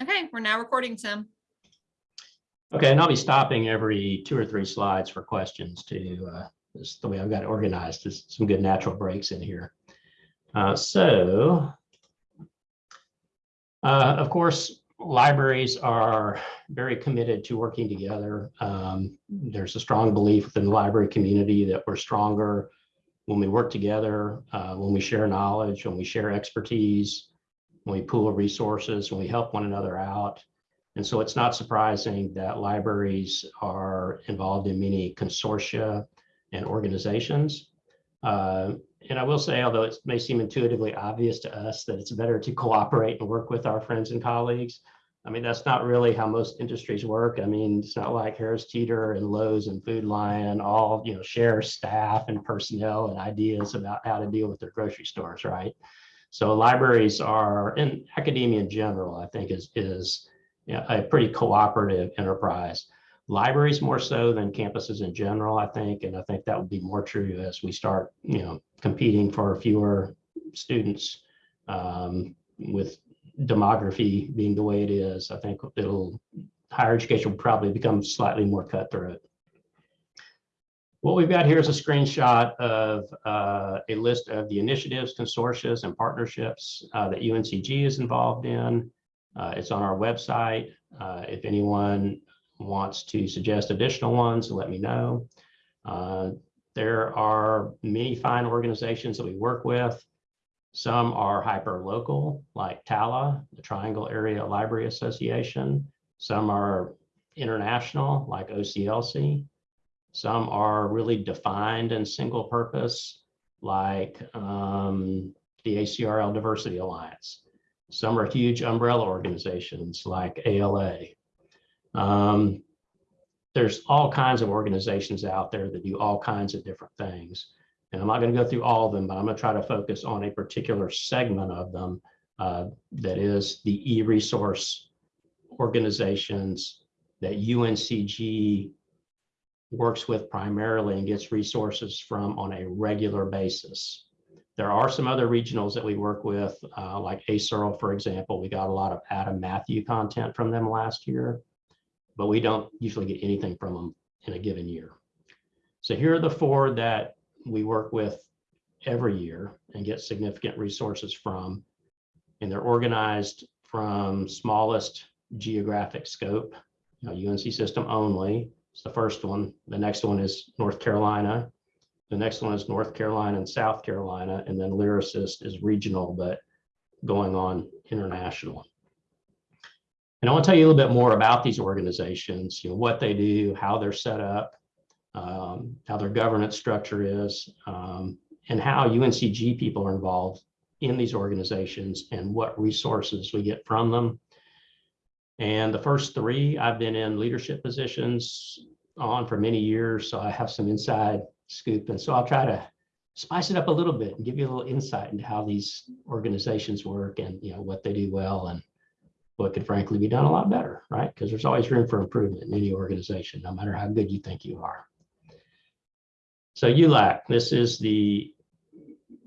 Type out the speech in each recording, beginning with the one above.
Okay, we're now recording, Tim. Okay, and I'll be stopping every two or three slides for questions to, uh, the way I've got it organized, there's some good natural breaks in here. Uh, so, uh, of course, libraries are very committed to working together. Um, there's a strong belief within the library community that we're stronger when we work together, uh, when we share knowledge, when we share expertise, when we pool resources, when we help one another out. And so it's not surprising that libraries are involved in many consortia and organizations. Uh, and I will say, although it may seem intuitively obvious to us that it's better to cooperate and work with our friends and colleagues, I mean, that's not really how most industries work. I mean, it's not like Harris Teeter and Lowe's and Food Lion all, you know, share staff and personnel and ideas about how to deal with their grocery stores, right? So libraries are, in academia in general, I think is, is you know, a pretty cooperative enterprise. Libraries more so than campuses in general, I think, and I think that would be more true as we start, you know, competing for fewer students um, with demography being the way it is. I think it'll higher education will probably become slightly more cutthroat. What we've got here is a screenshot of uh, a list of the initiatives, consortia, and partnerships uh, that UNCG is involved in. Uh, it's on our website. Uh, if anyone wants to suggest additional ones, let me know. Uh, there are many fine organizations that we work with. Some are hyper local, like TALA, the Triangle Area Library Association. Some are international, like OCLC. Some are really defined and single purpose, like um, the ACRL Diversity Alliance. Some are huge umbrella organizations like ALA. Um, there's all kinds of organizations out there that do all kinds of different things. And I'm not going to go through all of them, but I'm going to try to focus on a particular segment of them uh, that is the e-resource organizations that UNCG works with primarily and gets resources from on a regular basis. There are some other regionals that we work with, uh, like ASERL, for example. We got a lot of Adam Matthew content from them last year, but we don't usually get anything from them in a given year. So here are the four that we work with every year and get significant resources from. And they're organized from smallest geographic scope, you know, UNC system only. It's the first one. The next one is North Carolina. The next one is North Carolina and South Carolina. And then LYRASIS is regional, but going on international. And I want to tell you a little bit more about these organizations, you know, what they do, how they're set up, um, how their governance structure is, um, and how UNCG people are involved in these organizations and what resources we get from them. And the first three, I've been in leadership positions on for many years, so I have some inside scoop. And so I'll try to spice it up a little bit and give you a little insight into how these organizations work and you know what they do well and what could frankly be done a lot better, right? Because there's always room for improvement in any organization, no matter how good you think you are. So ULAC, this is the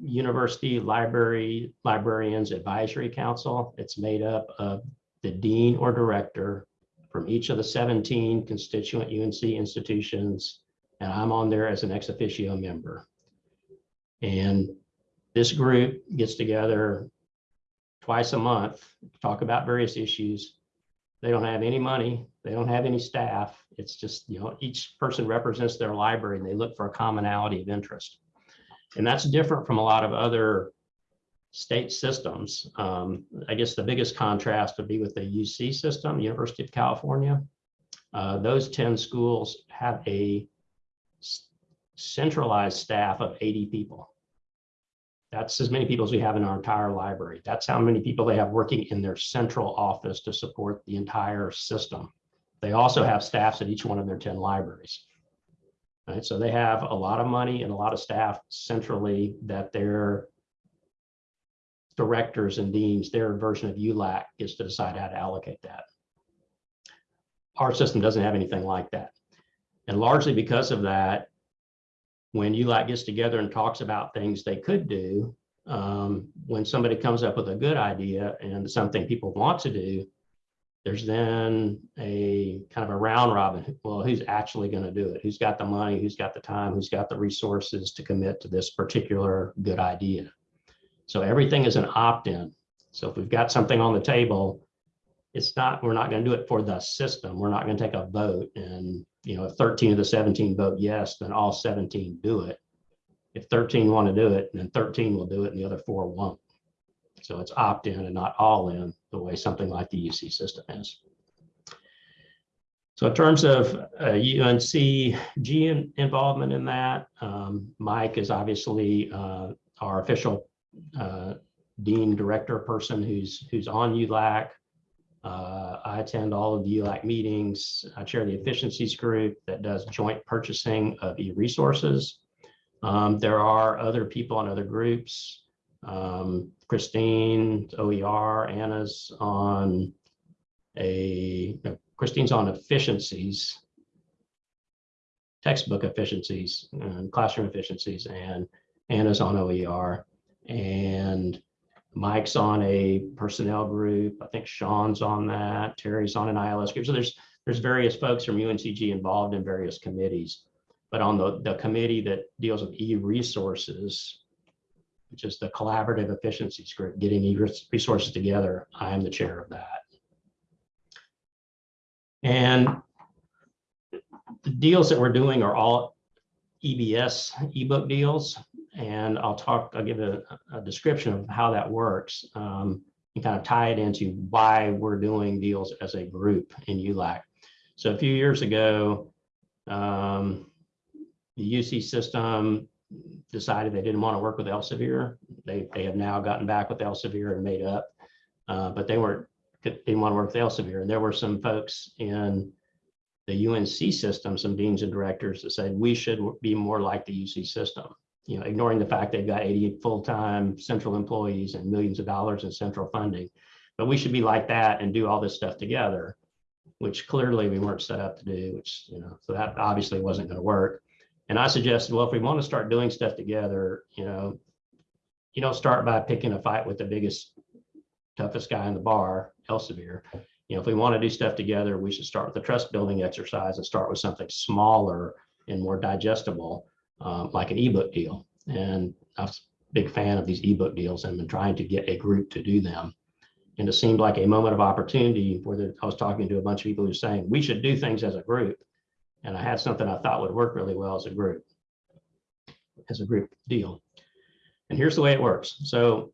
University Library Librarians Advisory Council. It's made up of the dean or director from each of the 17 constituent UNC institutions, and I'm on there as an ex officio member. And this group gets together twice a month to talk about various issues. They don't have any money. They don't have any staff. It's just, you know, each person represents their library and they look for a commonality of interest. And that's different from a lot of other state systems. Um, I guess the biggest contrast would be with the UC system, University of California. Uh, those 10 schools have a centralized staff of 80 people. That's as many people as we have in our entire library. That's how many people they have working in their central office to support the entire system. They also have staffs at each one of their 10 libraries. Right, so they have a lot of money and a lot of staff centrally that their directors and deans, their version of ULAC gets to decide how to allocate that. Our system doesn't have anything like that. And largely because of that, when ULAC gets together and talks about things they could do, um, when somebody comes up with a good idea and something people want to do, There's then a kind of a round robin. Well, who's actually going to do it? Who's got the money? Who's got the time? Who's got the resources to commit to this particular good idea? So everything is an opt-in. So if we've got something on the table, it's not, we're not going to do it for the system. We're not going to take a vote and, you know, if 13 of the 17 vote yes, then all 17 do it. If 13 want to do it, then 13 will do it and the other four won't. So it's opt-in and not all in the way something like the UC system is. So in terms of uh, UNC G in- involvement in that, um, Mike is obviously uh, our official uh, dean director person who's who's on ULAC. Uh, I attend all of the ULAC meetings. I chair the efficiencies group that does joint purchasing of e-resources. Um, there are other people in other groups. Um, Christine, OER, Anna's on a, no, Christine's on efficiencies, textbook efficiencies, and classroom efficiencies, and Anna's on OER. And Mike's on a personnel group. I think Sean's on that. Terry's on an ILS group. So there's there's various folks from UNCG involved in various committees. But on the, the committee that deals with e-resources, which is the collaborative efficiencies group, getting e-resources together, I am the chair of that. And the deals that we're doing are all EBS ebook deals and I'll talk, I'll give a, a description of how that works um, and kind of tie it into why we're doing deals as a group in ULAC. So a few years ago, um, the UC system decided they didn't want to work with Elsevier. They, they have now gotten back with Elsevier and made up, uh, but they weren't, didn't want to work with Elsevier. And there were some folks in the UNC system, some deans and directors that said we should be more like the UC system you know, ignoring the fact they've got 80 full-time central employees and millions of dollars in central funding. But we should be like that and do all this stuff together, which clearly we weren't set up to do, which, you know, so that obviously wasn't going to work. And I suggested, well, if we want to start doing stuff together, you know, you don't start by picking a fight with the biggest, toughest guy in the bar, Elsevier. You know, if we want to do stuff together, we should start with the trust building exercise and start with something smaller and more digestible um, like an ebook deal. And I was a big fan of these ebook deals and been trying to get a group to do them. And it seemed like a moment of opportunity where I was talking to a bunch of people who were saying, we should do things as a group. And I had something I thought would work really well as a group, as a group deal. And here's the way it works. So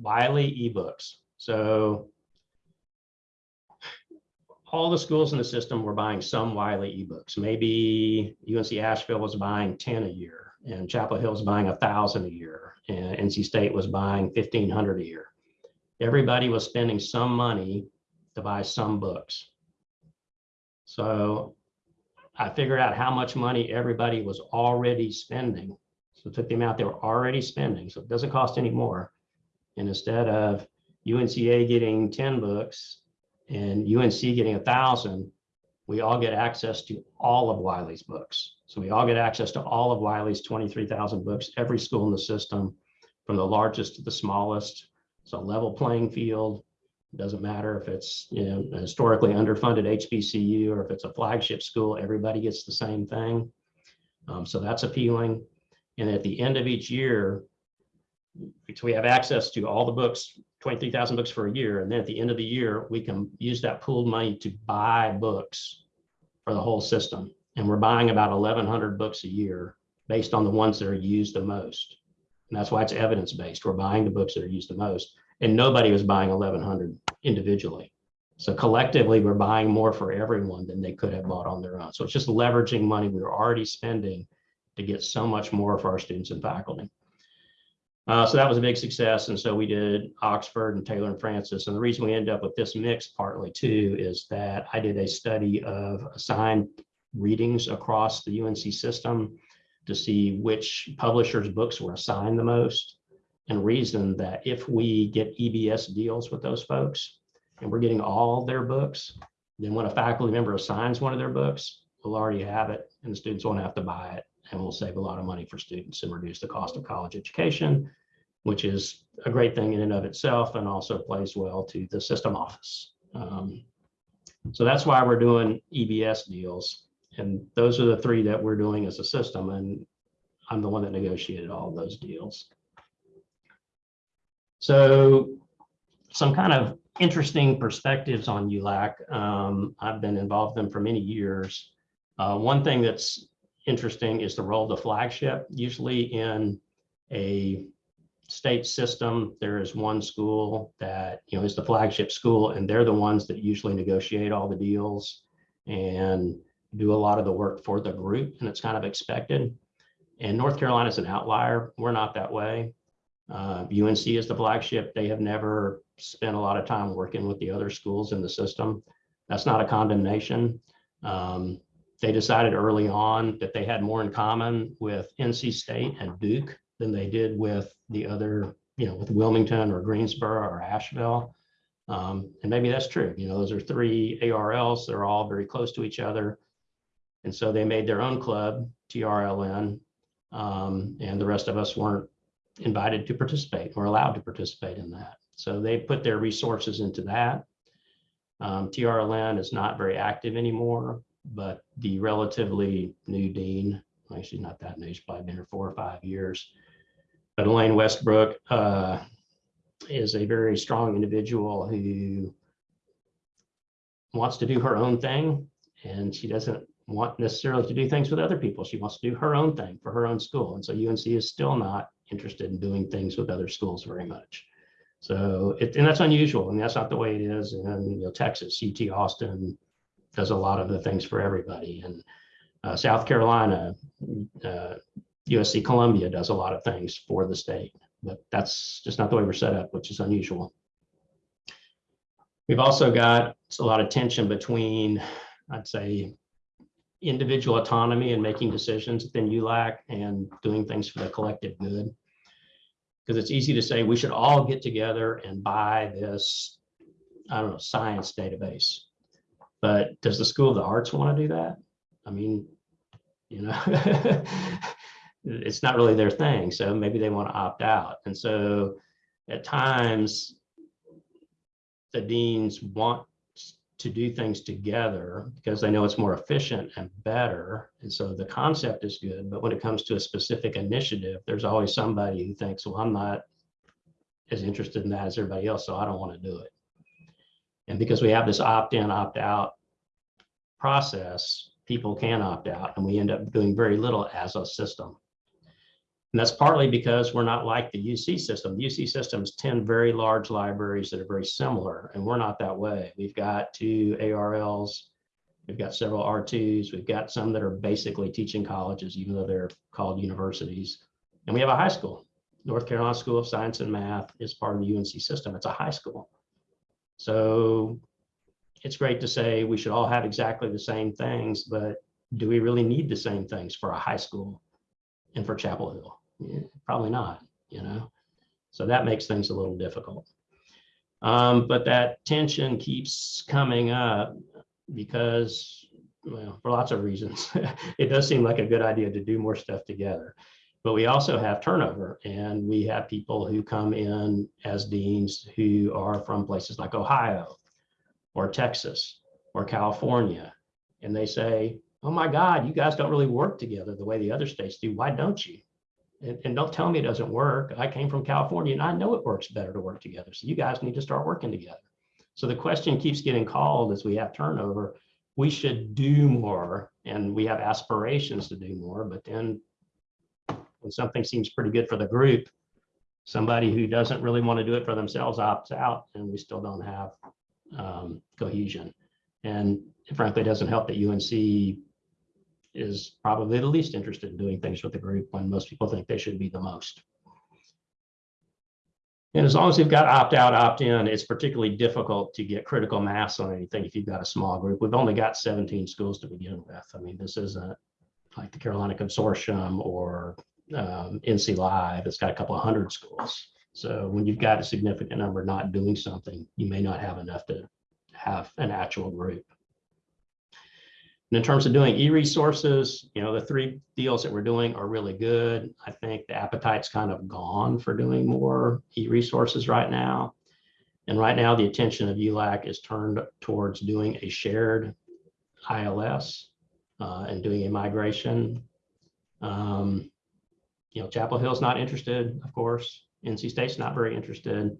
Wiley ebooks. So all the schools in the system were buying some Wiley ebooks. Maybe UNC Asheville was buying 10 a year and Chapel Hill was buying a thousand a year and NC State was buying 1500 a year. Everybody was spending some money to buy some books. So I figured out how much money everybody was already spending. So took the amount they were already spending. So it doesn't cost any more. And instead of UNCA getting 10 books and UNC getting a thousand, we all get access to all of Wiley's books. So we all get access to all of Wiley's 23,000 books, every school in the system, from the largest to the smallest. It's a level playing field. It doesn't matter if it's you know historically underfunded HBCU or if it's a flagship school, everybody gets the same thing. Um, so that's appealing. And at the end of each year, so we have access to all the books 23,000 books for a year. And then at the end of the year, we can use that pooled money to buy books for the whole system. And we're buying about 1,100 books a year based on the ones that are used the most. And that's why it's evidence-based. We're buying the books that are used the most. And nobody was buying 1,100 individually. So collectively, we're buying more for everyone than they could have bought on their own. So it's just leveraging money we were already spending to get so much more for our students and faculty. Uh, so that was a big success. And so we did Oxford and Taylor and Francis. And the reason we ended up with this mix partly too is that I did a study of assigned readings across the UNC system to see which publishers' books were assigned the most and reason that if we get EBS deals with those folks and we're getting all their books, then when a faculty member assigns one of their books, we'll already have it and the students won't have to buy it and will save a lot of money for students and reduce the cost of college education, which is a great thing in and of itself and also plays well to the system office Um, so that's why we're doing EBS deals. And those are the three that we're doing as a system. And I'm the one that negotiated all those deals. So some kind of interesting perspectives on ULAC. Um, I've been involved in them for many years. Uh, one thing that's interesting is the role of the flagship. Usually in a state system, there is one school that, you know, is the flagship school, and they're the ones that usually negotiate all the deals and do a lot of the work for the group, and it's kind of expected. And North Carolina is an outlier. We're not that way. Uh, UNC is the flagship. They have never spent a lot of time working with the other schools in the system. That's not a condemnation. Um, they decided early on that they had more in common with NC State and Duke than they did with the other, you know, with Wilmington or Greensboro or Asheville. Um, and maybe that's true. You know, those are three ARLs. They're all very close to each other. And so they made their own club, TRLN, um, and the rest of us weren't invited to participate or allowed to participate in that. So they put their resources into that. Um, TRLN is not very active anymore, but the relatively new dean, actually not that new, she's probably been here four or five years, but Elaine Westbrook uh, is a very strong individual who wants to do her own thing and she doesn't want necessarily to do things with other people. She wants to do her own thing for her own school. And so UNC is still not interested in doing things with other schools very much. So it, and that's unusual. and that's not the way it is in you know, Texas. UT Austin does a lot of the things for everybody. And uh, South Carolina, uh, USC Columbia does a lot of things for the state, but that's just not the way we're set up, which is unusual. We've also got a lot of tension between, I'd say, individual autonomy and making decisions within ULAC and doing things for the collective good. Because it's easy to say we should all get together and buy this, I don't know, science database. But does the School of the Arts want to do that? I mean, you know, it's not really their thing. So maybe they want to opt out. And so at times, the deans want to do things together because they know it's more efficient and better. And so the concept is good, but when it comes to a specific initiative, there's always somebody who thinks, well, I'm not as interested in that as everybody else, so I don't want to do it. And because we have this opt-in, opt-out process, people can opt out and we end up doing very little as a system. And that's partly because we're not like the UC system. The UC system is 10 very large libraries that are very similar, and we're not that way. We've got two ARLs, we've got several R2s, we've got some that are basically teaching colleges, even though they're called universities. And we have a high school. North Carolina School of Science and Math is part of the UNC system. It's a high school. So it's great to say we should all have exactly the same things, but do we really need the same things for a high school and for Chapel Hill? Probably not, you know? So that makes things a little difficult. Um, but that tension keeps coming up because, well, for lots of reasons, it does seem like a good idea to do more stuff together. But we also have turnover and we have people who come in as deans who are from places like Ohio or Texas or California. And they say, oh my God, you guys don't really work together the way the other states do. Why don't you? and, and don't tell me it doesn't work. I came from California and I know it works better to work together. So you guys need to start working together. So the question keeps getting called as we have turnover. We should do more and we have aspirations to do more, but then when something seems pretty good for the group, somebody who doesn't really want to do it for themselves opts out and we still don't have um, cohesion. And frankly, it doesn't help that UNC is probably the least interested in doing things with the group when most people think they should be the most. And as long as you've got opt out, opt in, it's particularly difficult to get critical mass on anything if you've got a small group. We've only got 17 schools to begin with. I mean, this isn't like the Carolina Consortium or um, NC Live. It's got a couple of hundred schools. So when you've got a significant number not doing something, you may not have enough to have an actual group. And in terms of doing e-resources, you know, the three deals that we're doing are really good. I think the appetite's kind of gone for doing more e-resources right now. And right now, the attention of ULAC is turned towards doing a shared ILS uh, and doing a migration. Um, you know, Chapel Hill's not interested, of course. NC State's not very interested.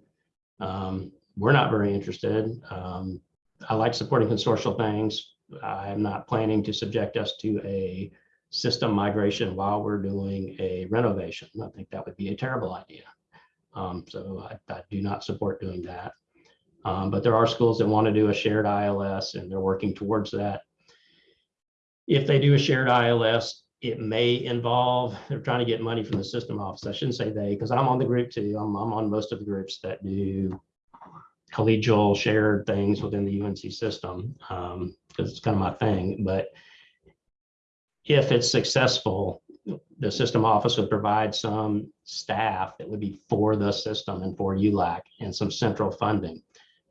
Um, we're not very interested. Um, I like supporting consortial things. I'm not planning to subject us to a system migration while we're doing a renovation. I think that would be a terrible idea. Um, so I, I, do not support doing that. Um, but there are schools that want to do a shared ILS and they're working towards that. If they do a shared ILS, it may involve, they're trying to get money from the system office. I shouldn't say they, because I'm on the group too. I'm, I'm on most of the groups that do collegial shared things within the UNC system because um, it's kind of my thing. But if it's successful, the system office would provide some staff that would be for the system and for ULAC and some central funding.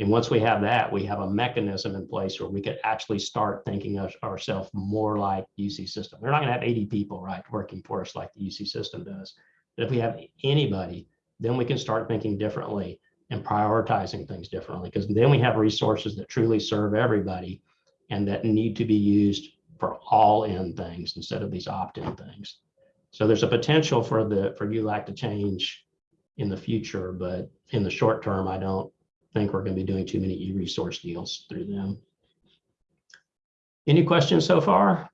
And once we have that, we have a mechanism in place where we could actually start thinking of ourselves more like UC system. We're not going to have 80 people, right, working for us like the UC system does. But if we have anybody, then we can start thinking differently and prioritizing things differently because then we have resources that truly serve everybody and that need to be used for all in things instead of these opt-in things. So there's a potential for the for ULAC to change in the future, but in the short term, I don't think we're going to be doing too many e-resource deals through them. Any questions so far?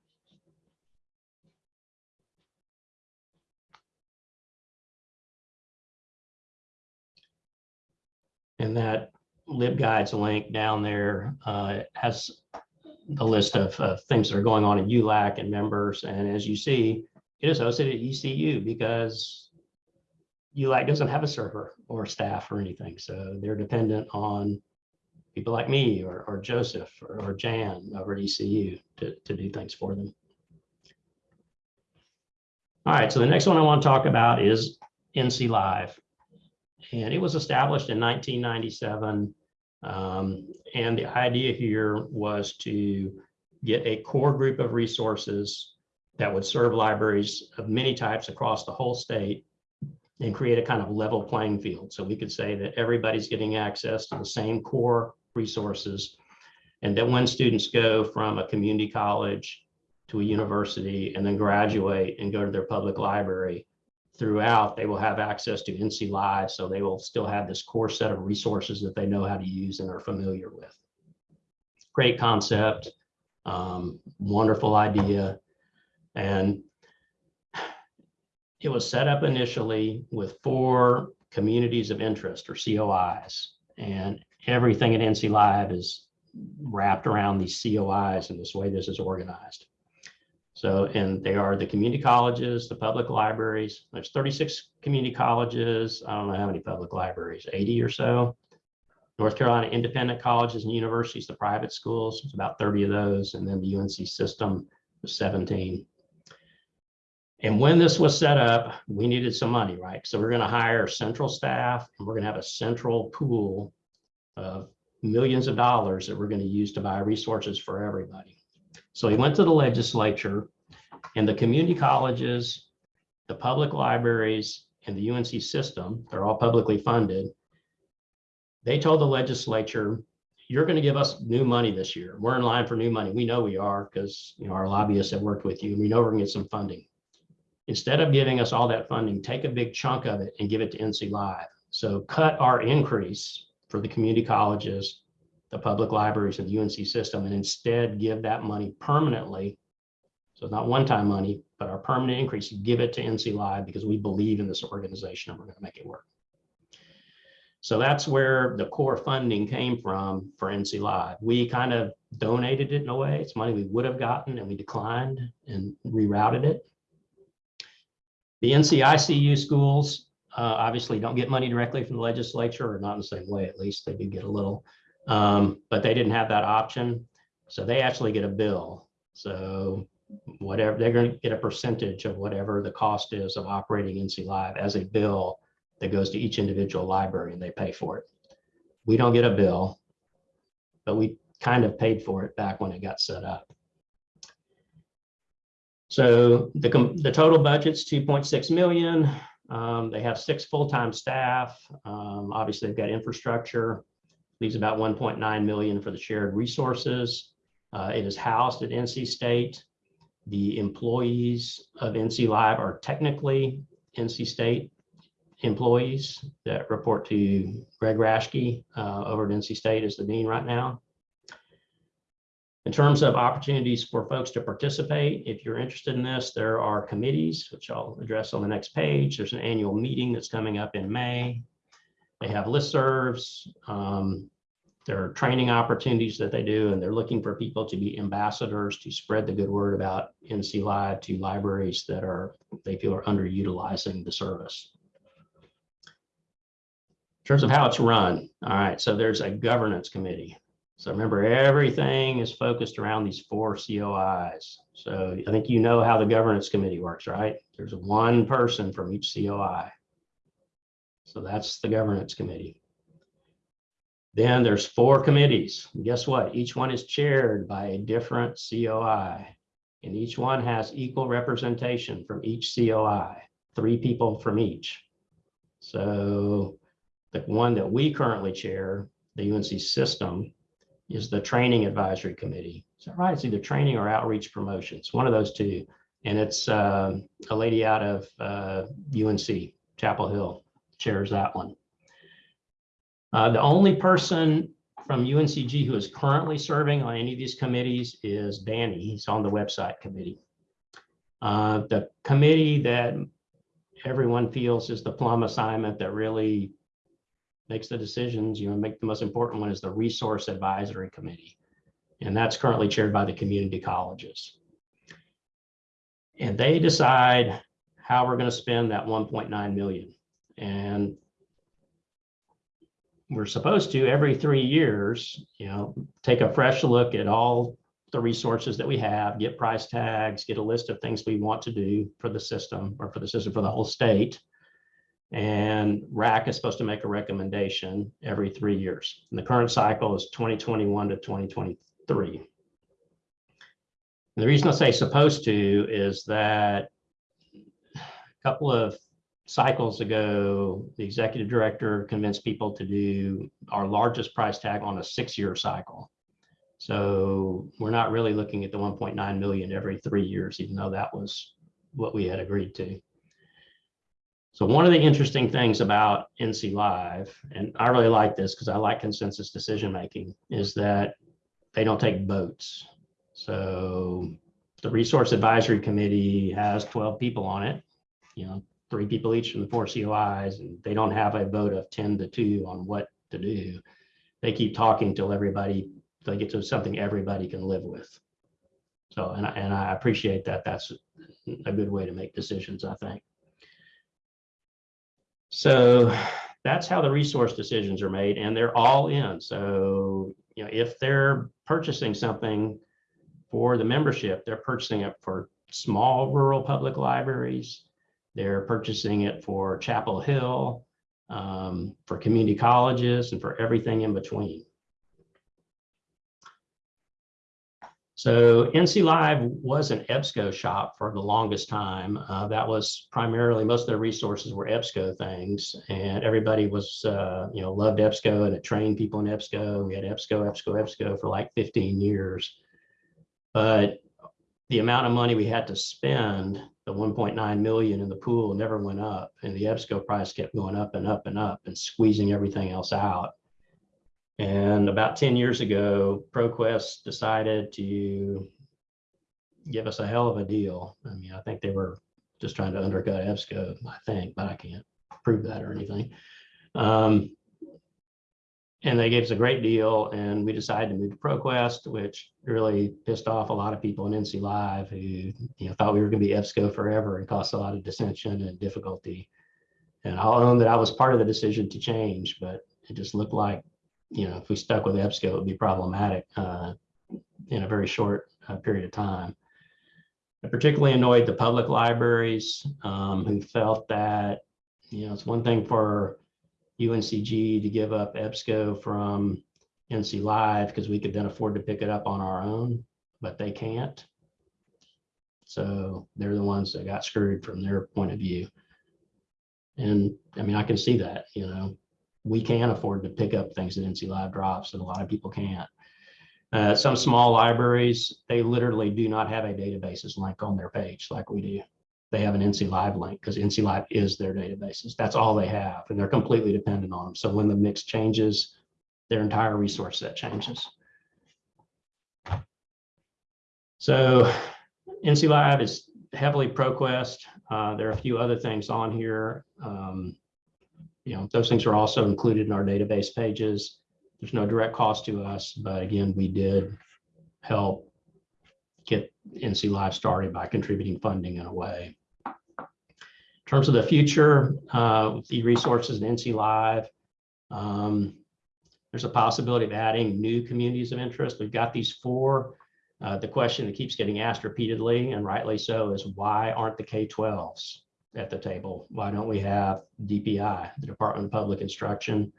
And that LibGuides link down there uh, has the list of things that are going on in ULAC and members. And as you see, it is hosted at ECU because ULAC doesn't have a server or staff or anything. So they're dependent on people like me or, or Joseph or, or Jan over at ECU to, to do things for them. All right, so the next one I want to talk about is NC Live. And it was established in 1997 um, and the idea here was to get a core group of resources that would serve libraries of many types across the whole state and create a kind of level playing field. So we could say that everybody's getting access to the same core resources and that when students go from a community college to a university and then graduate and go to their public library, throughout, they will have access to NC Live. So they will still have this core set of resources that they know how to use and are familiar with. Great concept, um, wonderful idea. And it was set up initially with four communities of interest or COIs. And everything at NC Live is wrapped around these COIs and this way this is organized. So, and they are the community colleges, the public libraries. There's 36 community colleges. I don't know how many public libraries, 80 or so. North Carolina independent colleges and universities, the private schools, it's about 30 of those. And then the UNC system was 17. And when this was set up, we needed some money, right? So we're going to hire central staff and we're going to have a central pool of millions of dollars that we're going to use to buy resources for everybody. So he went to the legislature and the community colleges, the public libraries, and the UNC system, they're all publicly funded. They told the legislature, you're going to give us new money this year. We're in line for new money. We know we are because you know our lobbyists have worked with you and we know we're going to get some funding. Instead of giving us all that funding, take a big chunk of it and give it to NC Live. So cut our increase for the community colleges the public libraries and the UNC system and instead give that money permanently. So not one-time money, but our permanent increase, give it to NC Live because we believe in this organization and we're going to make it work. So that's where the core funding came from for NC Live. We kind of donated it in a way. It's money we would have gotten and we declined and rerouted it. The NCICU schools uh, obviously don't get money directly from the legislature or not in the same way, at least they do get a little um, but they didn't have that option. So they actually get a bill. So whatever, they're going to get a percentage of whatever the cost is of operating NC Live as a bill that goes to each individual library and they pay for it. We don't get a bill, but we kind of paid for it back when it got set up. So the, the total budget's 2.6 million. Um, they have six full-time staff. Um, obviously, they've got infrastructure. leaves about 1.9 million for the shared resources. Uh, it is housed at NC State. The employees of NC Live are technically NC State employees that report to Greg Raschke uh, over at NC State as the dean right now. In terms of opportunities for folks to participate, if you're interested in this, there are committees, which I'll address on the next page. There's an annual meeting that's coming up in May. They have listservs. Um, there are training opportunities that they do, and they're looking for people to be ambassadors to spread the good word about NC Live to libraries that are they feel are underutilizing the service. In terms of how it's run, all right, so there's a governance committee. So remember, everything is focused around these four COIs. So I think you know how the governance committee works, right? There's one person from each COI. So that's the governance committee. Then there's four committees. Guess what? Each one is chaired by a different COI. And each one has equal representation from each COI, three people from each. So the one that we currently chair, the UNC system, is the training advisory committee. Is that right? It's either training or outreach promotions, one of those two. And it's uh, a lady out of uh, UNC, Chapel Hill, chairs that one. Uh, the only person from UNCG who is currently serving on any of these committees is Danny. He's on the website committee. Uh, the committee that everyone feels is the plum assignment that really makes the decisions, you know, make the most important one is the Resource Advisory Committee. And that's currently chaired by the community colleges. And they decide how we're going to spend that 1.9 million. And we're supposed to every three years, you know, take a fresh look at all the resources that we have, get price tags, get a list of things we want to do for the system or for the system for the whole state. And RAC is supposed to make a recommendation every three years. And the current cycle is 2021 to 2023. And the reason I say supposed to is that a couple of cycles ago, the executive director convinced people to do our largest price tag on a six-year cycle. So we're not really looking at the 1.9 million every three years, even though that was what we had agreed to. So one of the interesting things about NC Live, and I really like this because I like consensus decision making, is that they don't take votes. So the Resource Advisory Committee has 12 people on it, you know, three people each from the four COIs, and they don't have a vote of 10 to 2 on what to do. They keep talking till everybody, they get to something everybody can live with. So, and I, and I appreciate that. That's a good way to make decisions, I think. So that's how the resource decisions are made and they're all in. So, you know, if they're purchasing something for the membership, they're purchasing it for small rural public libraries. They're purchasing it for Chapel Hill, um, for community colleges and for everything in between. So NC Live was an EBSCO shop for the longest time. Uh, that was primarily, most of their resources were EBSCO things and everybody was, uh, you know, loved EBSCO and it trained people in EBSCO. We had EBSCO, EBSCO, EBSCO for like 15 years. But the amount of money we had to spend, the 1.9 million in the pool never went up and the EBSCO price kept going up and up and up and squeezing everything else out. And about 10 years ago, ProQuest decided to give us a hell of a deal. I mean, I think they were just trying to undercut EBSCO, I think, but I can't prove that or anything. Um, and they gave us a great deal and we decided to move to ProQuest, which really pissed off a lot of people in NC Live who you know, thought we were going to be EBSCO forever and caused a lot of dissension and difficulty. And I'll own that I was part of the decision to change, but it just looked like you know, if we stuck with EBSCO, it would be problematic uh, in a very short uh, period of time. It particularly annoyed the public libraries um, who felt that, you know, it's one thing for UNCG to give up EBSCO from NC Live because we could then afford to pick it up on our own, but they can't. So they're the ones that got screwed from their point of view. And I mean, I can see that, you know, we can afford to pick up things that NC Live drops and a lot of people can't. Uh, some small libraries, they literally do not have a databases link on their page like we do. They have an NC Live link because NC Live is their databases. That's all they have, and they're completely dependent on them. So when the mix changes, their entire resource set changes. So NC Live is heavily ProQuest. Uh, there are a few other things on here. Um, you know, those things are also included in our database pages. There's no direct cost to us, but again, we did help get NC Live started by contributing funding in a way. In terms of the future, uh, with the resources in NC Live, um, there's a possibility of adding new communities of interest. We've got these four. Uh, the question that keeps getting asked repeatedly, and rightly so, is why aren't the K-12s at the table? Why don't we have DPI, the Department of Public Instruction?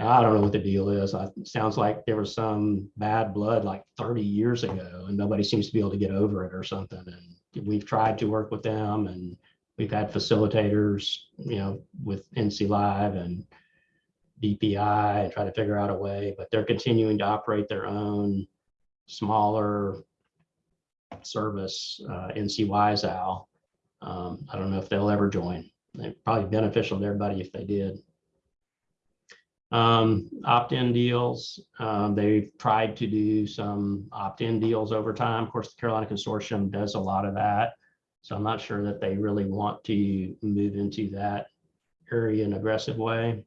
I don't know what the deal is. It sounds like there was some bad blood like 30 years ago and nobody seems to be able to get over it or something. And we've tried to work with them and we've had facilitators, you know, with NC Live and DPI and try to figure out a way, but they're continuing to operate their own smaller service, uh, NC WiseOwl. Um, I don't know if they'll ever join. They'd probably beneficial to everybody if they did. Um, opt-in deals, um, they've tried to do some opt-in deals over time. Of course, the Carolina Consortium does a lot of that. So I'm not sure that they really want to move into that area in an aggressive way.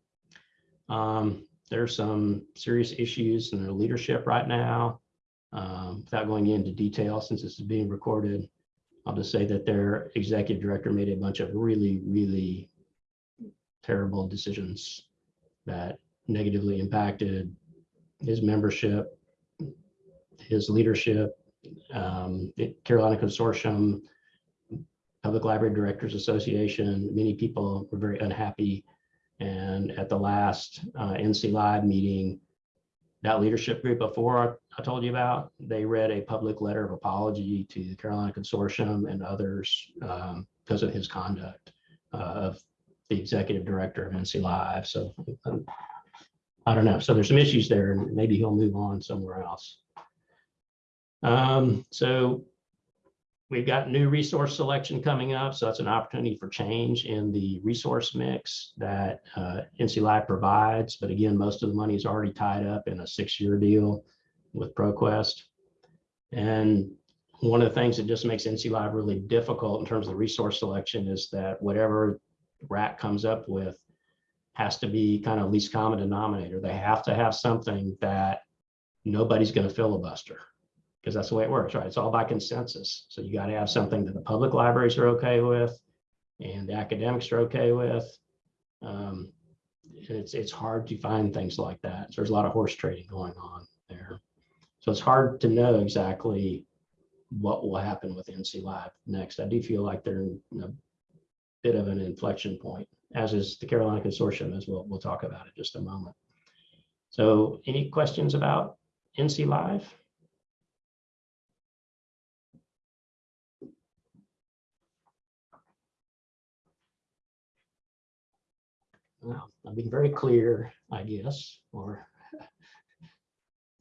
Um, there's some serious issues in their leadership right now. Um, without going into detail, since this is being recorded, I'll just say that their executive director made a bunch of really, really terrible decisions that negatively impacted his membership, his leadership, um, the Carolina Consortium, Public Library Directors Association, many people were very unhappy. And at the last uh, NC Live meeting, that leadership group before I told you about, they read a public letter of apology to the Carolina Consortium and others um, because of his conduct uh, of the executive director of NC Live. So um, I don't know. So there's some issues there and maybe he'll move on somewhere else. Um, so we've got new resource selection coming up. So that's an opportunity for change in the resource mix that uh, NC Live provides. But again, most of the money is already tied up in a six-year deal with ProQuest. And one of the things that just makes NC Live really difficult in terms of the resource selection is that whatever RAC comes up with has to be kind of least common denominator. They have to have something that nobody's going to filibuster because that's the way it works, right? It's all by consensus. So you got to have something that the public libraries are okay with and the academics are okay with. Um, it's, it's hard to find things like that. So there's a lot of horse trading going on there. So it's hard to know exactly what will happen with NC Live next. I do feel like they're in a bit of an inflection point as is the Carolina Consortium, as we'll, we'll talk about in just a moment. So any questions about NC Live? Well, I'm being very clear, I guess, or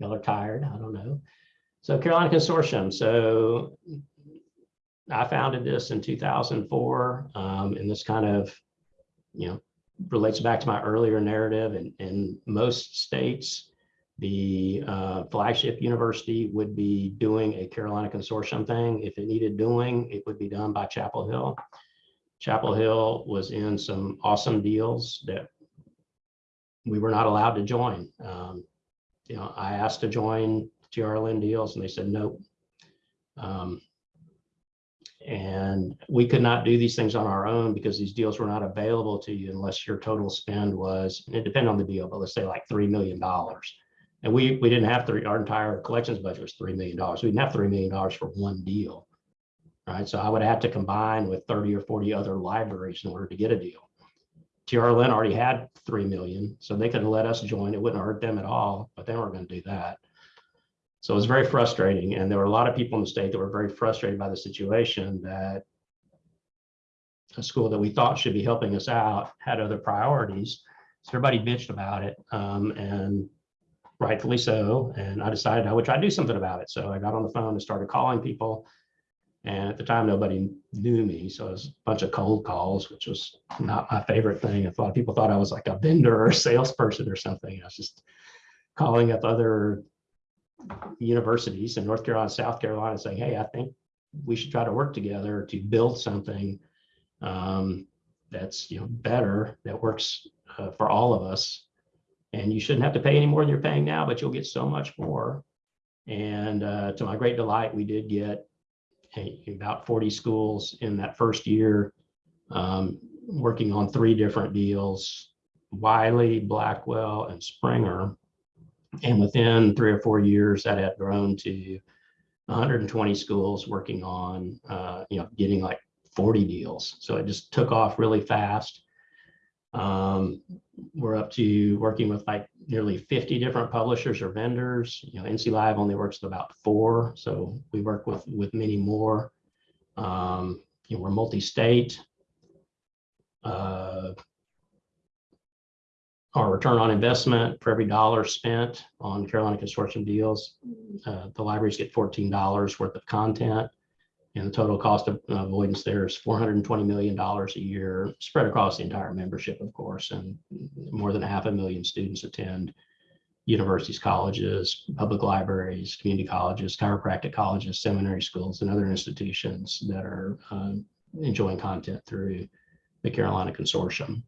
y'all are tired, I don't know. So Carolina Consortium, so I founded this in 2004, um, and this kind of you know, relates back to my earlier narrative and in most states, the uh, flagship university would be doing a Carolina Consortium thing. If it needed doing, it would be done by Chapel Hill. Chapel Hill was in some awesome deals that we were not allowed to join. Um, you know, I asked to join TRLN deals and they said, nope. Um, and we could not do these things on our own because these deals were not available to you unless your total spend was, and it depended on the deal, but let's say like $3 million. And we, we didn't have three, our entire collections budget was $3 million. We didn't have $3 million for one deal, right? So I would have to combine with 30 or 40 other libraries in order to get a deal. TRLN already had 3 million, so they could have let us join. It wouldn't hurt them at all, but they weren't going to do that. So it was very frustrating. And there were a lot of people in the state that were very frustrated by the situation that a school that we thought should be helping us out had other priorities. So everybody bitched about it, um, and rightfully so. And I decided I would try to do something about it. So I got on the phone and started calling people. And at the time, nobody knew me. So it was a bunch of cold calls, which was not my favorite thing. A lot of people thought I was like a vendor or a salesperson or something. I was just calling up other universities in North Carolina, South Carolina, saying, hey, I think we should try to work together to build something um, that's you know better, that works uh, for all of us. And you shouldn't have to pay any more than you're paying now, but you'll get so much more. And uh, to my great delight, we did get about 40 schools in that first year, um, working on three different deals, Wiley, Blackwell, and Springer. And within three or four years, that had grown to 120 schools working on, uh, you know, getting like 40 deals. So it just took off really fast. Um, we're up to working with like nearly 50 different publishers or vendors. You know, NC Live only works with about four, so we work with with many more. Um, you know, we're multi-state. Uh, our return on investment for every dollar spent on Carolina Consortium deals, uh, the libraries get $14 worth of content. And the total cost of avoidance there is $420 million a year, spread across the entire membership, of course, and more than half a million students attend universities, colleges, public libraries, community colleges, chiropractic colleges, seminary schools, and other institutions that are um, enjoying content through the Carolina Consortium.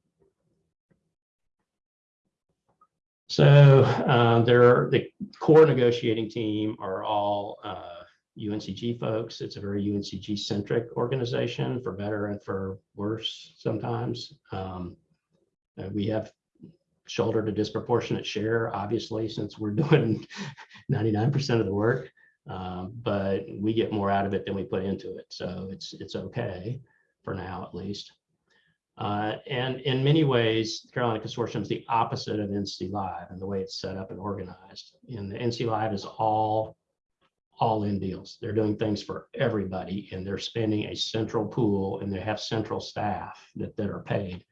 So uh, there, the core negotiating team are all uh, UNCG folks. It's a very UNCG centric organization for better and for worse sometimes. Um, uh, we have shouldered a disproportionate share, obviously, since we're doing 99% of the work. Um, but we get more out of it than we put into it. So it's it's okay for now, at least. Uh, and in many ways, the Carolina Consortium is the opposite of NC Live and the way it's set up and organized. And the NC Live is all all in deals. They're doing things for everybody and they're spending a central pool and they have central staff that, that are paid.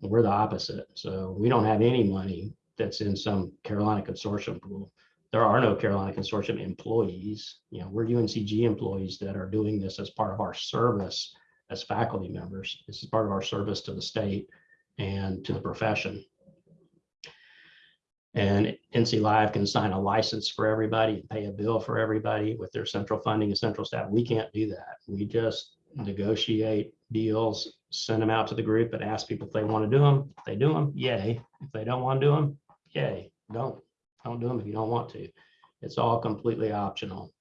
And we're the opposite. So we don't have any money that's in some Carolina Consortium pool. There are no Carolina Consortium employees. You know, we're UNCG employees that are doing this as part of our service as faculty members. This is part of our service to the state and to the profession. And NC Live can sign a license for everybody and pay a bill for everybody with their central funding and central staff. We can't do that. We just negotiate deals, send them out to the group and ask people if they want to do them. If they do them, yay. If they don't want to do them, yay. Don't. Don't do them if you don't want to. It's all completely optional.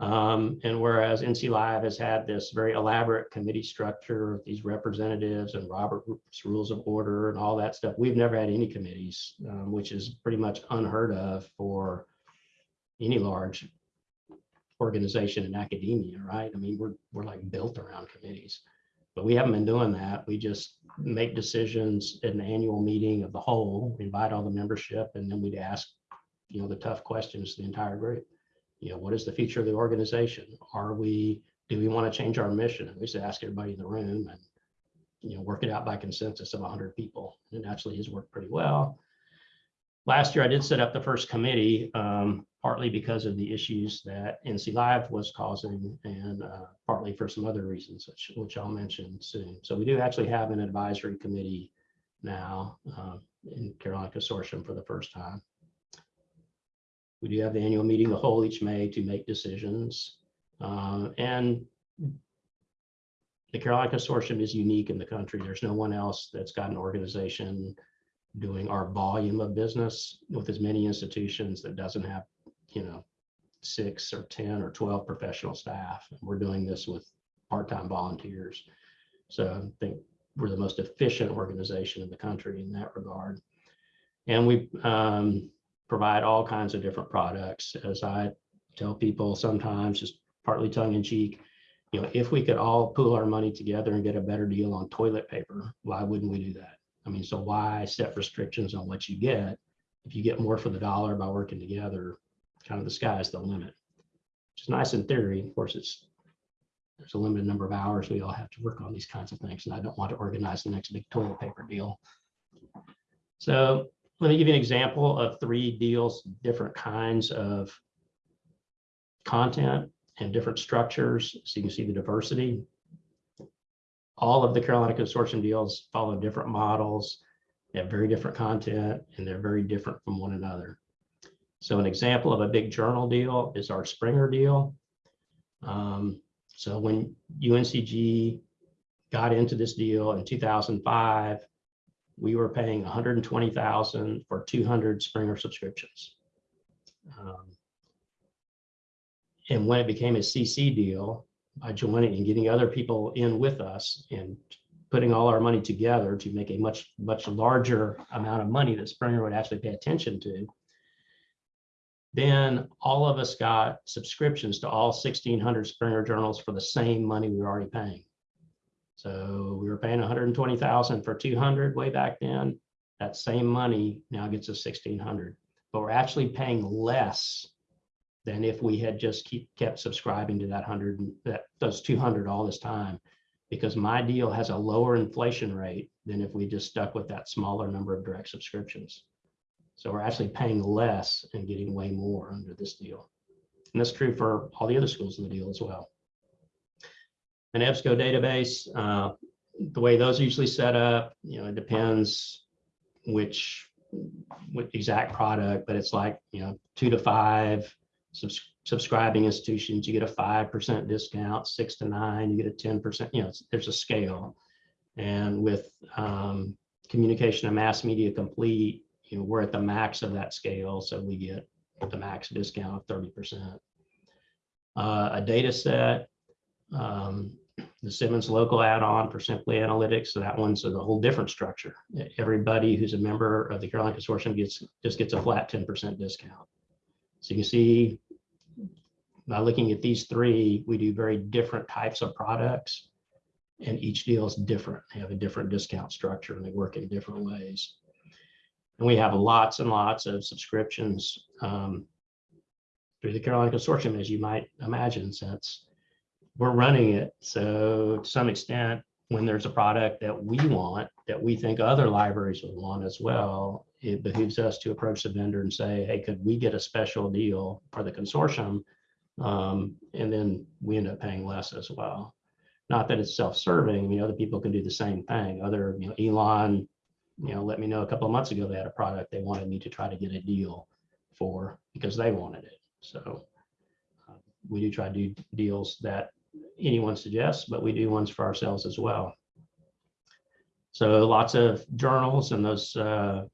Um, and whereas NC Live has had this very elaborate committee structure, these representatives and Robert's Rules of Order and all that stuff, we've never had any committees, um, which is pretty much unheard of for any large organization in academia, right? I mean, we're we're like built around committees, but we haven't been doing that. We just make decisions at an annual meeting of the whole, invite all the membership, and then we'd ask, you know, the tough questions to the entire group you know, what is the future of the organization? Are we, do we want to change our mission? And we used to ask everybody in the room and, you know, work it out by consensus of 100 people. And it actually has worked pretty well. Last year, I did set up the first committee, um, partly because of the issues that NC Live was causing and uh, partly for some other reasons, which, which I'll mention soon. So we do actually have an advisory committee now uh, in Carolina Consortium for the first time. We do have the annual meeting, the whole each May to make decisions. Uh, and the Carolina Consortium is unique in the country. There's no one else that's got an organization doing our volume of business with as many institutions that doesn't have, you know, six or 10 or 12 professional staff. We're doing this with part-time volunteers. So I think we're the most efficient organization in the country in that regard. And we, um, provide all kinds of different products. As I tell people sometimes, just partly tongue in cheek, you know, if we could all pool our money together and get a better deal on toilet paper, why wouldn't we do that? I mean, so why set restrictions on what you get? If you get more for the dollar by working together, kind of the sky's the limit. Which is nice in theory. Of course, it's there's a limited number of hours we all have to work on these kinds of things. And I don't want to organize the next big toilet paper deal So let me give you an example of three deals, different kinds of content and different structures, so you can see the diversity. All of the Carolina Consortium deals follow different models, they have very different content, and they're very different from one another. So an example of a big journal deal is our Springer deal. Um, so when UNCG got into this deal in 2005, we were paying 120,000 for 200 Springer subscriptions. Um, and when it became a CC deal, by joining and getting other people in with us and putting all our money together to make a much, much larger amount of money that Springer would actually pay attention to, then all of us got subscriptions to all 1600 Springer journals for the same money we were already paying. So we were paying 120,000 for 200 way back then. That same money now gets us 1600, but we're actually paying less than if we had just keep kept subscribing to that 100 that those 200 all this time because my deal has a lower inflation rate than if we just stuck with that smaller number of direct subscriptions. So we're actually paying less and getting way more under this deal. And that's true for all the other schools in the deal as well. An EBSCO database, uh, the way those are usually set up, you know, it depends which, which exact product, but it's like, you know, two to five subs subscribing institutions, you get a 5% discount, six to nine, you get a 10%, you know, there's a scale. And with um, communication and mass media complete, you know, we're at the max of that scale. So we get the max discount of 30%. Uh, a data set, um, the Simmons local add-on for Simply Analytics. So that one's a whole different structure. Everybody who's a member of the Carolina Consortium gets just gets a flat 10% discount. So you can see by looking at these three, we do very different types of products and each deal is different. They have a different discount structure and they work in different ways. And we have lots and lots of subscriptions um, through the Carolina Consortium, as you might imagine, since we're running it. So to some extent, when there's a product that we want, that we think other libraries would want as well, it behooves us to approach the vendor and say, hey, could we get a special deal for the consortium? Um, and then we end up paying less as well. Not that it's self-serving, I mean, other people can do the same thing. Other, you know, Elon, you know, let me know a couple of months ago, they had a product they wanted me to try to get a deal for because they wanted it. So uh, we do try to do deals that anyone suggests, but we do ones for ourselves as well. So lots of journals and those uh,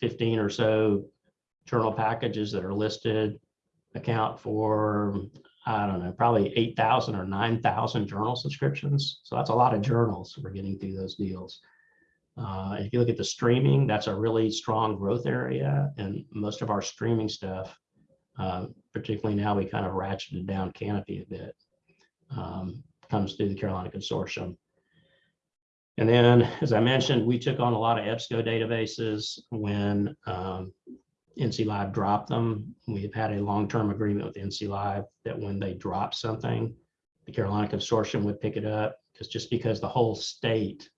15 or so journal packages that are listed account for, I don't know, probably 8,000 or 9,000 journal subscriptions. So that's a lot of journals we're getting through those deals. Uh, if you look at the streaming, that's a really strong growth area. And most of our streaming stuff, uh, particularly now we kind of ratcheted down Kanopy a bit, um, comes through the Carolina Consortium. And then, as I mentioned, we took on a lot of EBSCO databases when um, NC Live dropped them. We've had a long-term agreement with NC Live that when they drop something, the Carolina Consortium would pick it up because just because the whole state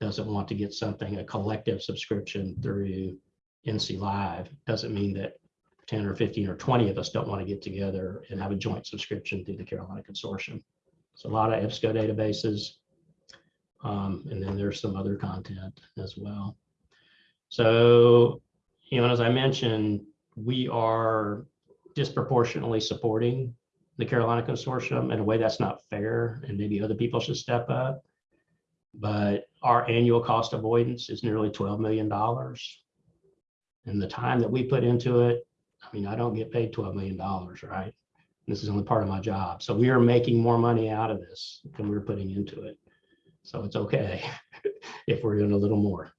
doesn't want to get something, a collective subscription through NC Live, doesn't mean that 10 or 15 or 20 of us don't want to get together and have a joint subscription through the Carolina Consortium. So a lot of EBSCO databases, um, and then there's some other content as well. So, you know, as I mentioned, we are disproportionately supporting the Carolina Consortium in a way that's not fair and maybe other people should step up. But our annual cost avoidance is nearly $12 million. And the time that we put into it, I mean, I don't get paid $12 million, right? This is only part of my job. So we are making more money out of this than we're putting into it. So it's okay if we're doing a little more.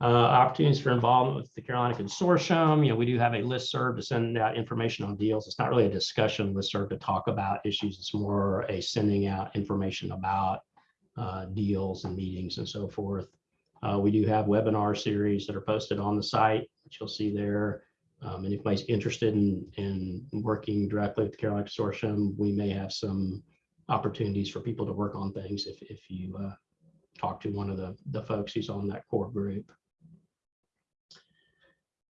Uh, opportunities for involvement with the Carolina Consortium. You know, we do have a list serve to send out information on deals. It's not really a discussion list serve to talk about issues. It's more a sending out information about uh, deals and meetings and so forth. Uh, we do have webinar series that are posted on the site, which you'll see there. Um, and if anybody's interested in, in working directly with the Carolina Consortium, we may have some opportunities for people to work on things if, if you uh, talk to one of the, the folks who's on that core group.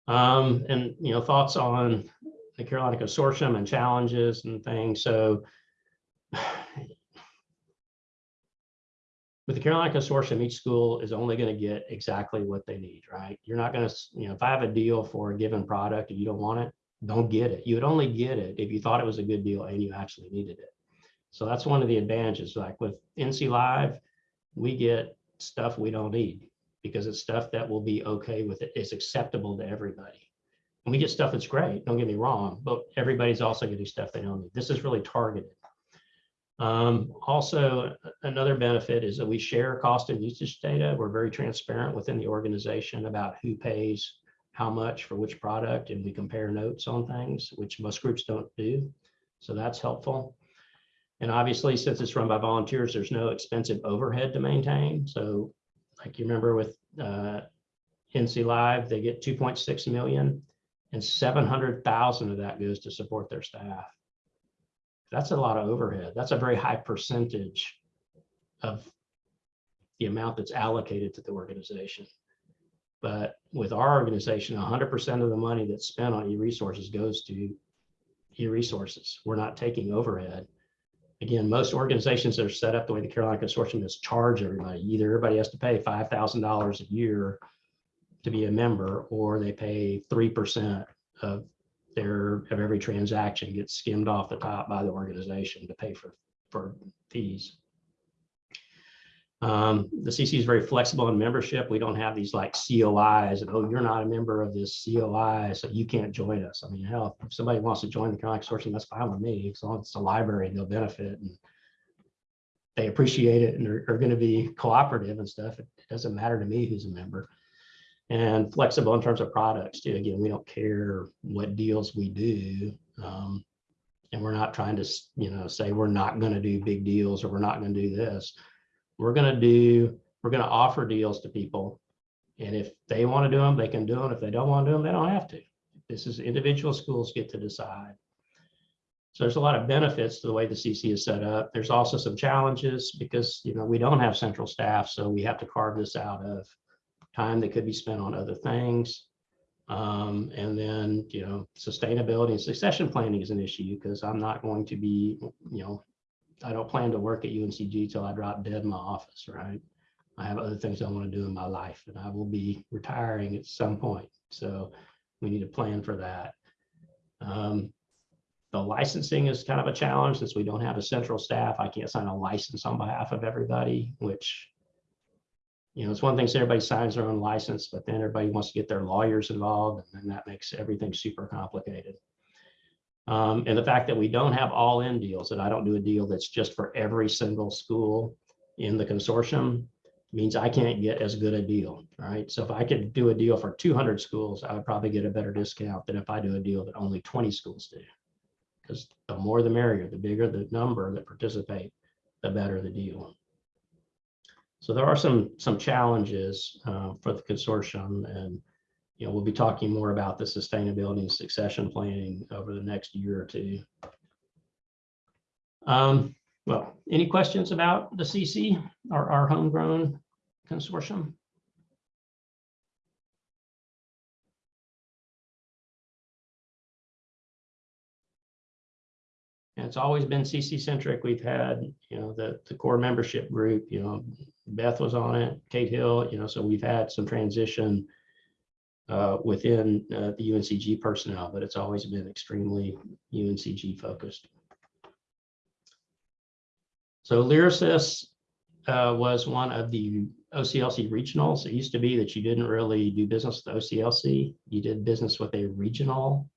Um, and, you know, thoughts on the Carolina Consortium and challenges and things. So with the Carolina Consortium, each school is only going to get exactly what they need, right? You're not going to, you know, if I have a deal for a given product and you don't want it, don't get it. You would only get it if you thought it was a good deal and you actually needed it. So that's one of the advantages. Like with NC Live, we get stuff we don't need because it's stuff that will be okay with it. It's acceptable to everybody. And we get stuff that's great, don't get me wrong, but everybody's also getting stuff they don't need. This is really targeted. Um, also, another benefit is that we share cost and usage data. We're very transparent within the organization about who pays how much for which product, and we compare notes on things, which most groups don't do. So that's helpful. And obviously, since it's run by volunteers, there's no expensive overhead to maintain. So like you remember with uh, NC Live, they get 2.6 million and 700,000 of that goes to support their staff that's a lot of overhead. That's a very high percentage of the amount that's allocated to the organization. But with our organization, 100% of the money that's spent on e-resources goes to e-resources. We're not taking overhead. Again, most organizations that are set up the way the Carolina Consortium is charge everybody. Either everybody has to pay $5,000 a year to be a member, or they pay 3% of their of every transaction gets skimmed off the top by the organization to pay for for fees. Um, the CC is very flexible in membership. We don't have these like COIs and oh, you're not a member of this COI, so you can't join us. I mean, hell, if somebody wants to join the Consortium, that's fine with me. As long as it's a library, they'll benefit and they appreciate it and are, are going to be cooperative and stuff. It, it doesn't matter to me who's a member and flexible in terms of products too. Again, we don't care what deals we do. Um, and we're not trying to, you know, say we're not going to do big deals or we're not going to do this. We're going to do, we're going to offer deals to people. And if they want to do them, they can do them. If they don't want to do them, they don't have to. This is individual schools get to decide. So there's a lot of benefits to the way the CC is set up. There's also some challenges because, you know, we don't have central staff, so we have to carve this out of time that could be spent on other things. Um, and then, you know, sustainability and succession planning is an issue because I'm not going to be, you know, I don't plan to work at UNCG till I drop dead in my office, right? I have other things I want to do in my life and I will be retiring at some point. So we need to plan for that. Um, the licensing is kind of a challenge since we don't have a central staff. I can't sign a license on behalf of everybody, which you know, it's one thing, so everybody signs their own license, but then everybody wants to get their lawyers involved, and then that makes everything super complicated. Um, and the fact that we don't have all-in deals, that I don't do a deal that's just for every single school in the consortium, means I can't get as good a deal, right? So if I could do a deal for 200 schools, I would probably get a better discount than if I do a deal that only 20 schools do. Because the more the merrier, the bigger the number that participate, the better the deal. So there are some some challenges uh, for the consortium, and you know we'll be talking more about the sustainability and succession planning over the next year or two. Um, well, any questions about the CC, our, our homegrown consortium? And it's always been CC centric. We've had, you know, the, the core membership group, you know, Beth was on it, Kate Hill, you know, so we've had some transition uh, within uh, the UNCG personnel, but it's always been extremely UNCG focused. So LYRASIS uh, was one of the OCLC regionals. It used to be that you didn't really do business with OCLC. You did business with a regional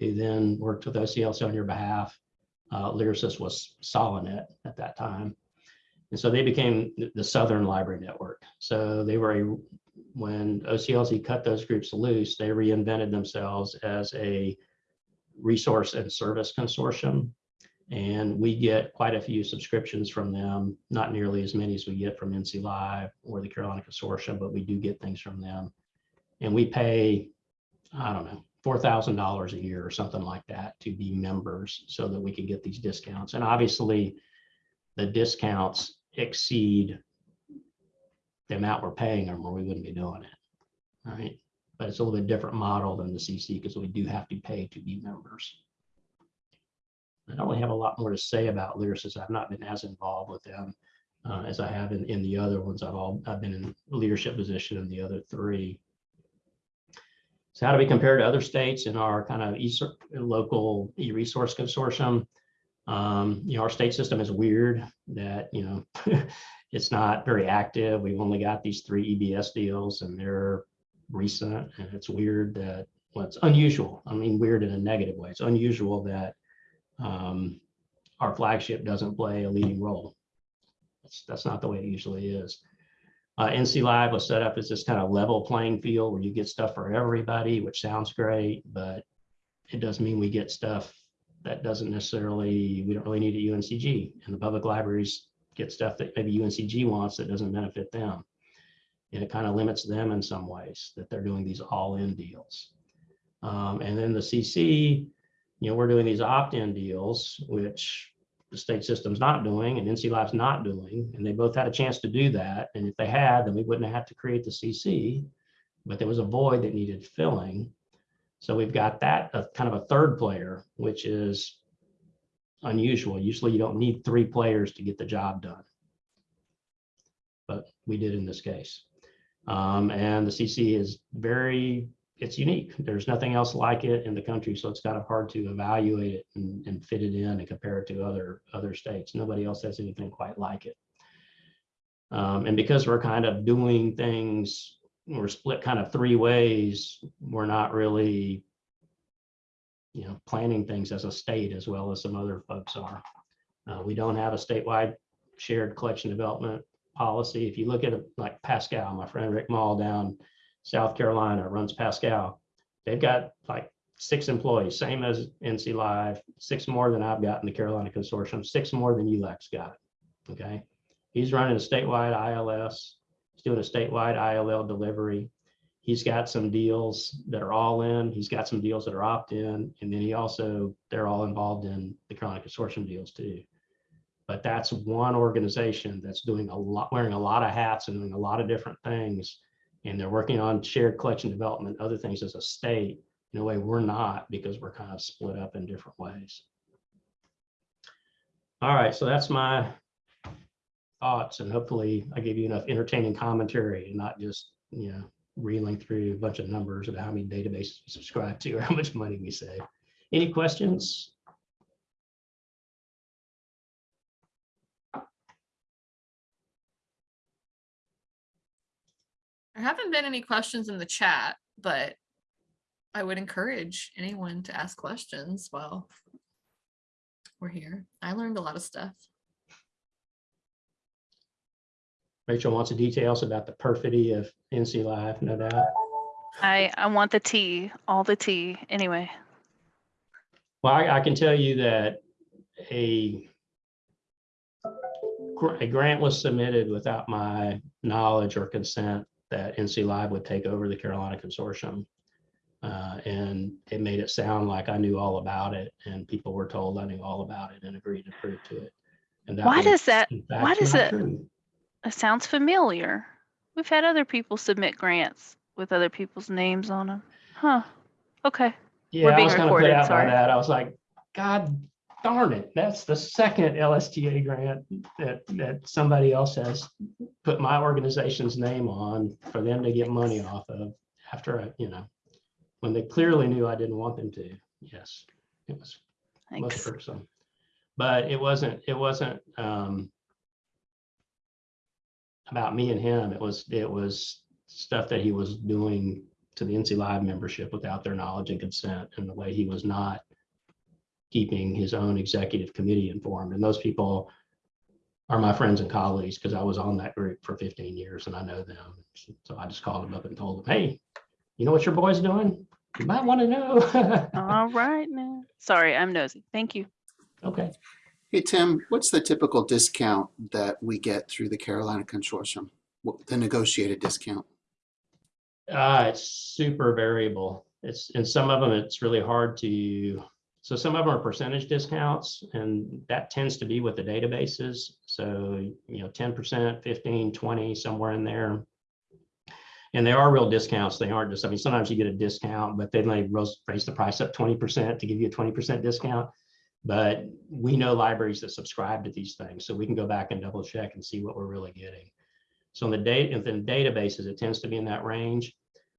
who then worked with OCLC on your behalf. Uh, LYRASIS was Solinet at that time. And so they became the Southern Library Network. So they were a, when OCLC cut those groups loose, they reinvented themselves as a resource and service consortium. And we get quite a few subscriptions from them, not nearly as many as we get from NC Live or the Carolina Consortium, but we do get things from them. And we pay, I don't know, $4,000 a year or something like that to be members so that we can get these discounts. And obviously the discounts exceed the amount we're paying them or we wouldn't be doing it. Right. but it's a little bit different model than the CC because we do have to pay to be members. I don't really have a lot more to say about LYRASIS. I've not been as involved with them uh, as I have in, in the other ones. I've all, I've been in leadership position in the other three. So how do we compare to other states in our kind of e local e-resource consortium? Um, you know, our state system is weird that, you know, it's not very active. We've only got these three EBS deals and they're recent and it's weird that, well, it's unusual. I mean, weird in a negative way. It's unusual that um, our flagship doesn't play a leading role. That's, that's not the way it usually is. Uh, NC Live was set up as this kind of level playing field where you get stuff for everybody, which sounds great, but it doesn't mean we get stuff that doesn't necessarily, we don't really need at UNCG. And the public libraries get stuff that maybe UNCG wants that doesn't benefit them. And it kind of limits them in some ways that they're doing these all-in deals. Um, and then the CC, you know, we're doing these opt-in deals, which the state system's not doing and NC Live's not doing, and they both had a chance to do that. And if they had, then we wouldn't have to create the CC, but there was a void that needed filling. So we've got that kind of a third player, which is unusual. Usually you don't need three players to get the job done. But we did in this case. Um, and the CC is very it's unique. There's nothing else like it in the country, so it's kind of hard to evaluate it and, and fit it in and compare it to other other states. Nobody else has anything quite like it. Um, and because we're kind of doing things, we're split kind of three ways. We're not really, you know, planning things as a state as well as some other folks are. Uh, we don't have a statewide shared collection development policy. If you look at it like Pascal, my friend Rick Moul down South Carolina runs Pascal. They've got like six employees, same as NC Live, six more than I've got in the Carolina Consortium, six more than ULEX got. Okay. He's running a statewide ILS. He's doing a statewide ILL delivery. He's got some deals that are all in. He's got some deals that are opt in. And then he also, they're all involved in the Carolina Consortium deals too. But that's one organization that's doing a lot, wearing a lot of hats and doing a lot of different things and they're working on shared collection development, other things as a state. In a way, we're not because we're kind of split up in different ways. All right, so that's my thoughts, and hopefully I gave you enough entertaining commentary and not just, you know, reeling through a bunch of numbers about how many databases we subscribe to or how much money we save. Any questions? There haven't been any questions in the chat, but I would encourage anyone to ask questions while we're here. I learned a lot of stuff. Rachel wants the details about the perfidy of NC Live, no doubt. I, I want the tea, all the tea, anyway. Well, I, I can tell you that a a grant was submitted without my knowledge or consent that NC Live would take over the Carolina Consortium. Uh, and it made it sound like I knew all about it and people were told I knew all about it and agreed to prove to it. And that Why was, does that, why does it, true. it sounds familiar. We've had other people submit grants with other people's names on them. Huh, okay. Yeah, I being was kind of put out by that. I was like, God darn it, that's the second LSTA grant that, that somebody else has put my organization's name on for them to get money off of after, I, you know, when they clearly knew I didn't want them to. Yes, it was most Thanks. irksome. But it wasn't, it wasn't um, about me and him. It was, it was stuff that he was doing to the NC Live membership without their knowledge and consent and the way he was not keeping his own executive committee informed. And those people are my friends and colleagues because I was on that group for 15 years and I know them. So I just called them up and told them, hey, you know what your boy's doing? You might want to know. All right now. Sorry, I'm nosy. Thank you. okay. Hey, Tim, what's the typical discount that we get through the Carolina Consortium? What- The negotiated discount? Uh, it's super variable. It's, and some of them, it's really hard to, so some of them are percentage discounts and that tends to be what the databases. So, you know, 10%, 15, 20, somewhere in there. And they are real discounts. They aren't just, I mean, sometimes you get a discount, but then they raise the price up 20% to give you a 20% discount. But we know libraries that subscribe to these things, so we can go back and double check and see what we're really getting. So in the data, in the databases, it tends to be in that range.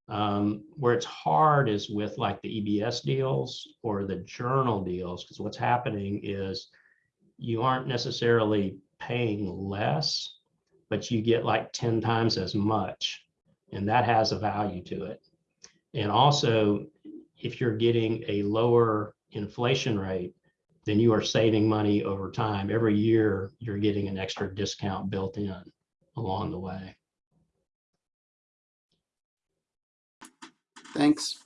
Um, where it's hard is with like the EBS deals or the journal deals, because what's happening is you aren't necessarily paying less, but you get like 10 times as much. And that has a value to it. And also, if you're getting a lower inflation rate, then you are saving money over time. Every year, you're getting an extra discount built in along the way. Thanks.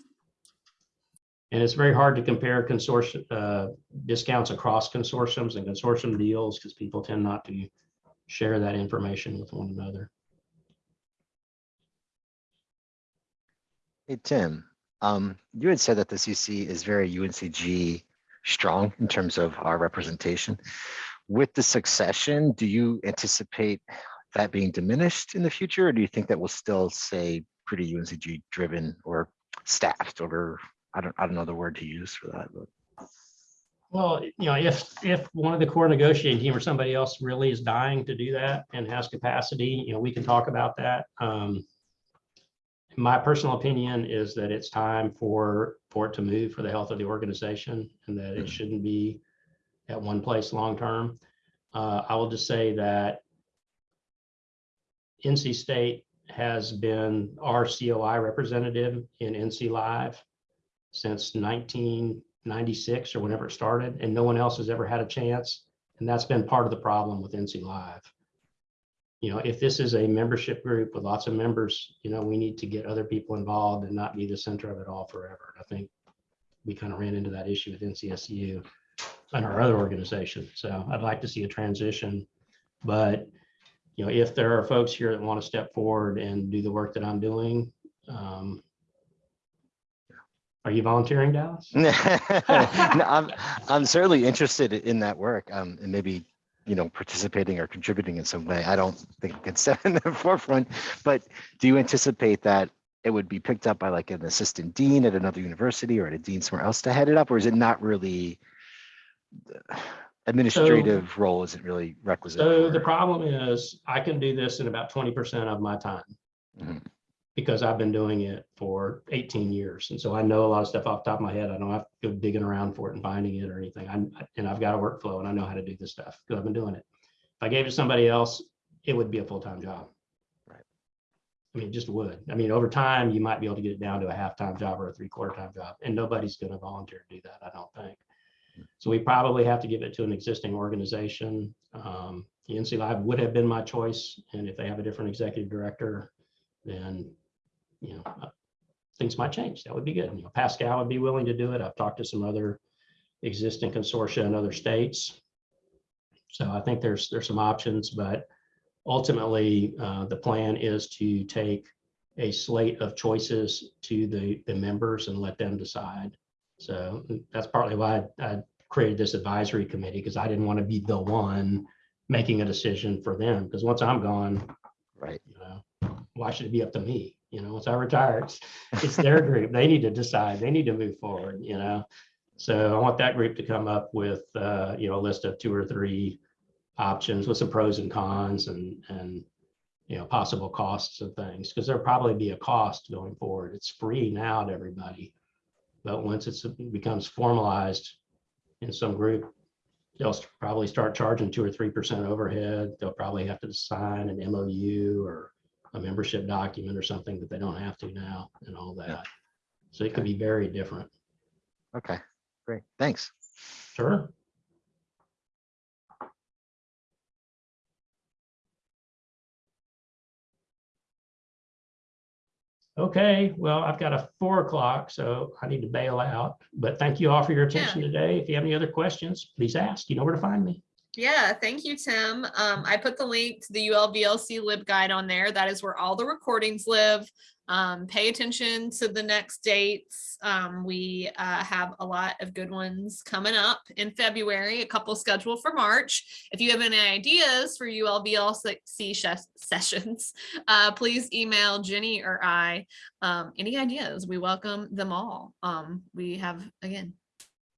And it's very hard to compare consortium, uh, discounts across consortiums and consortium deals because people tend not to share that information with one another. Hey, Tim, um, you had said that the CC is very UNCG strong in terms of our representation. With the succession, do you anticipate that being diminished in the future? Or do you think that will still say pretty UNCG driven or staffed or I don't, I don't know the word to use for that, but Well, you know, if, if one of the core negotiating team or somebody else really is dying to do that and has capacity, you know, we can talk about that. Um, my personal opinion is that it's time for, for it to move for the health of the organization and that it shouldn't be at one place long-term. Uh, I will just say that NC State has been our COI representative in NC Live since 1996 or whenever it started, and no one else has ever had a chance. And that's been part of the problem with NC Live. You know, if this is a membership group with lots of members, you know, we need to get other people involved and not be the center of it all forever. I think we kind of ran into that issue with NCSU and our other organization. So I'd like to see a transition. But, you know, if there are folks here that want to step forward and do the work that I'm doing, um, are you volunteering, Dallas? No, I'm, I'm certainly interested in that work um, and maybe, you know, participating or contributing in some way. I don't think I can step in the forefront, but do you anticipate that it would be picked up by like an assistant dean at another university or at a dean somewhere else to head it up? Or is it not really administrative role isn't really requisite? So the problem is I can do this in about twenty percent of my time. Mhm. Because I've been doing it for eighteen years. And so I know a lot of stuff off the top of my head. I don't have to go digging around for it and finding it or anything. I'm, and I've got a workflow and I know how to do this stuff because I've been doing it. If I gave it to somebody else, it would be a full-time job. Right. I mean, it just would. I mean, over time, you might be able to get it down to a half-time job or a three-quarter time job, and nobody's gonna volunteer to do that, I don't think. So we probably have to give it to an existing organization. Um, the NC Live would have been my choice, and if they have a different executive director, then, you know, uh, things might change. That would be good. You know, Pascal would be willing to do it. I've talked to some other existing consortia in other states. So I think there's, there's some options, but ultimately, uh, the plan is to take a slate of choices to the, the members and let them decide. So that's partly why I I created this advisory committee, because I didn't want to be the one making a decision for them, because once I'm gone, Right. you know, why should it be up to me? You know, once I retire, it's, it's their group. They need to decide. They need to move forward, you know? So I want that group to come up with, uh, you know, a list of two or three options with some pros and cons and, and, you know, possible costs and things, because there'll probably be a cost going forward. It's free now to everybody. But once it's, it becomes formalized in some group, they'll probably start charging two or three percent overhead. They'll probably have to sign an MOU or a membership document or something that they don't have to now and all that. So it could be very different. Okay, great. Thanks. Sure. Okay, well, I've got a four o'clock, so I need to bail out, but thank you all for your attention today. If you have any other questions, please ask. You know where to find me. Yeah, thank you, Tim. Um, I put the link to the ULVLC lib guide on there. That is where all the recordings live. Um, pay attention to the next dates. Um, we uh, have a lot of good ones coming up in February, a couple scheduled for March. If you have any ideas for ULVLC ses- sessions, uh, please email Jenny or I. Um, any ideas? We welcome them all. Um, we have, again,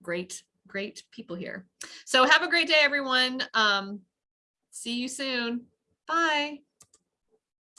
great, great people here. So have a great day, everyone. Um, see you soon. Bye.